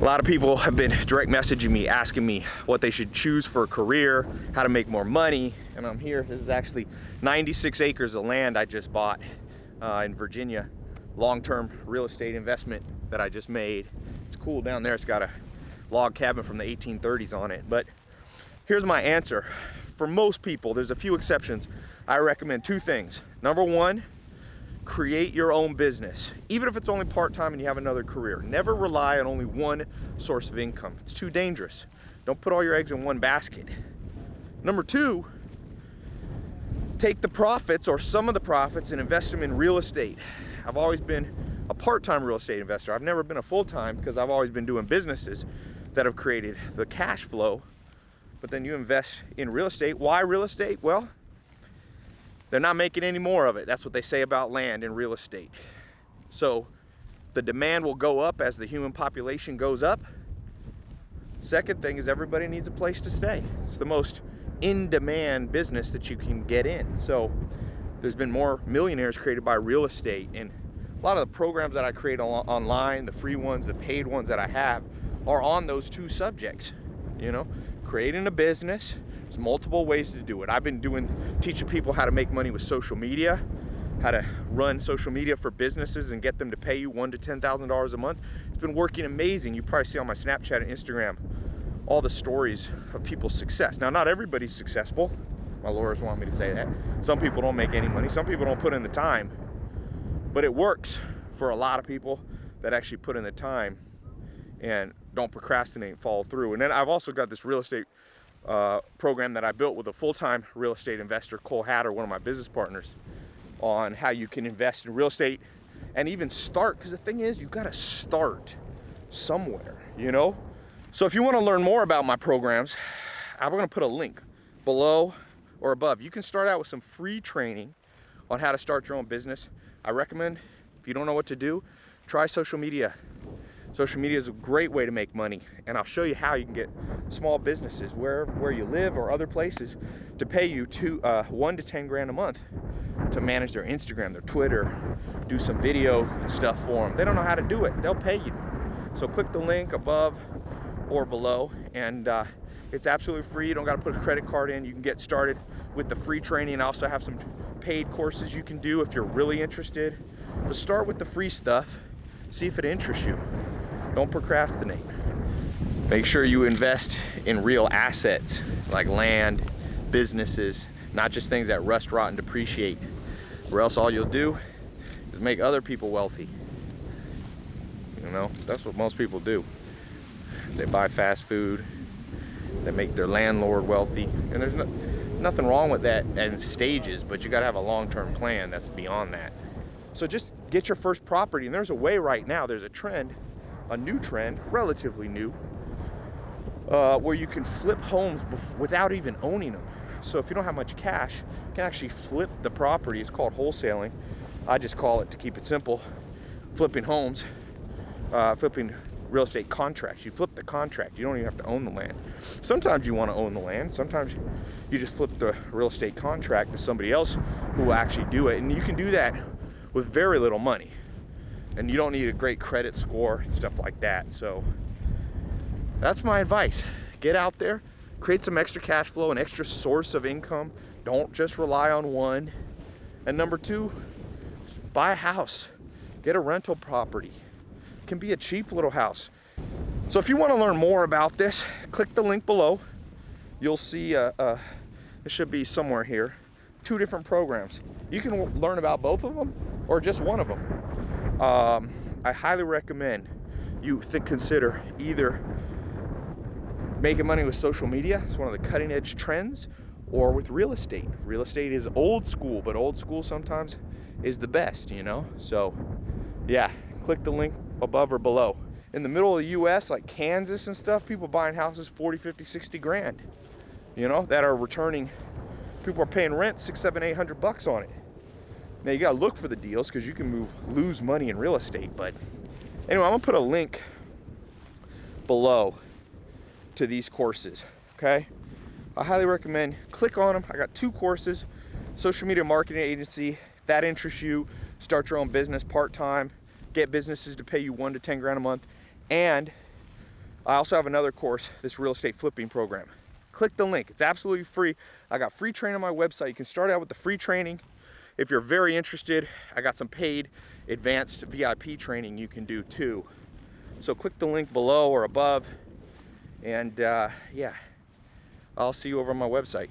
A lot of people have been direct messaging me, asking me what they should choose for a career, how to make more money, and I'm here. This is actually 96 acres of land I just bought uh, in Virginia. Long-term real estate investment that I just made. It's cool down there. It's got a log cabin from the 1830s on it. But here's my answer. For most people, there's a few exceptions, I recommend two things. Number one, create your own business, even if it's only part-time and you have another career. Never rely on only one source of income. It's too dangerous. Don't put all your eggs in one basket. Number two, take the profits or some of the profits and invest them in real estate. I've always been a part-time real estate investor. I've never been a full-time because I've always been doing businesses that have created the cash flow. But then you invest in real estate. Why real estate? Well, they're not making any more of it. That's what they say about land and real estate. So the demand will go up as the human population goes up. Second thing is everybody needs a place to stay. It's the most in-demand business that you can get in. So there's been more millionaires created by real estate and a lot of the programs that I create online, the free ones, the paid ones that I have are on those two subjects, you know, creating a business there's multiple ways to do it. I've been doing, teaching people how to make money with social media, how to run social media for businesses and get them to pay you one to $10,000 a month. It's been working amazing. You probably see on my Snapchat and Instagram all the stories of people's success. Now, not everybody's successful. My lawyers want me to say that. Some people don't make any money. Some people don't put in the time. But it works for a lot of people that actually put in the time and don't procrastinate and follow through. And then I've also got this real estate uh, program that I built with a full-time real estate investor, Cole Hatter, one of my business partners, on how you can invest in real estate and even start, because the thing is, you've got to start somewhere, you know? So if you want to learn more about my programs, I'm going to put a link below or above. You can start out with some free training on how to start your own business. I recommend, if you don't know what to do, try social media Social media is a great way to make money and I'll show you how you can get small businesses where, where you live or other places to pay you two, uh, one to 10 grand a month to manage their Instagram, their Twitter, do some video stuff for them. They don't know how to do it, they'll pay you. So click the link above or below and uh, it's absolutely free. You don't gotta put a credit card in. You can get started with the free training. I also have some paid courses you can do if you're really interested. But start with the free stuff, see if it interests you. Don't procrastinate. Make sure you invest in real assets like land, businesses, not just things that rust, rot, and depreciate. Or else all you'll do is make other people wealthy. You know, that's what most people do. They buy fast food, they make their landlord wealthy, and there's no, nothing wrong with that in stages, but you gotta have a long-term plan that's beyond that. So just get your first property, and there's a way right now, there's a trend a new trend, relatively new, uh, where you can flip homes without even owning them. So if you don't have much cash, you can actually flip the property. It's called wholesaling. I just call it, to keep it simple, flipping homes, uh, flipping real estate contracts. You flip the contract. You don't even have to own the land. Sometimes you want to own the land. Sometimes you just flip the real estate contract to somebody else who will actually do it. And you can do that with very little money and you don't need a great credit score and stuff like that. So that's my advice. Get out there, create some extra cash flow, an extra source of income. Don't just rely on one. And number two, buy a house, get a rental property. It can be a cheap little house. So if you want to learn more about this, click the link below. You'll see, uh, uh, it should be somewhere here, two different programs. You can learn about both of them or just one of them um, I highly recommend you think, consider either making money with social media, it's one of the cutting edge trends, or with real estate. Real estate is old school, but old school sometimes is the best, you know? So yeah, click the link above or below. In the middle of the US, like Kansas and stuff, people buying houses 40, 50, 60 grand, you know, that are returning, people are paying rent six, seven, eight hundred bucks on it. Now you gotta look for the deals because you can move lose money in real estate. But anyway, I'm gonna put a link below to these courses, okay? I highly recommend click on them. I got two courses, social media marketing agency. If that interests you, start your own business part-time, get businesses to pay you one to 10 grand a month, and I also have another course, this real estate flipping program. Click the link, it's absolutely free. I got free training on my website. You can start out with the free training. If you're very interested, I got some paid advanced VIP training you can do too. So click the link below or above. And uh, yeah, I'll see you over on my website.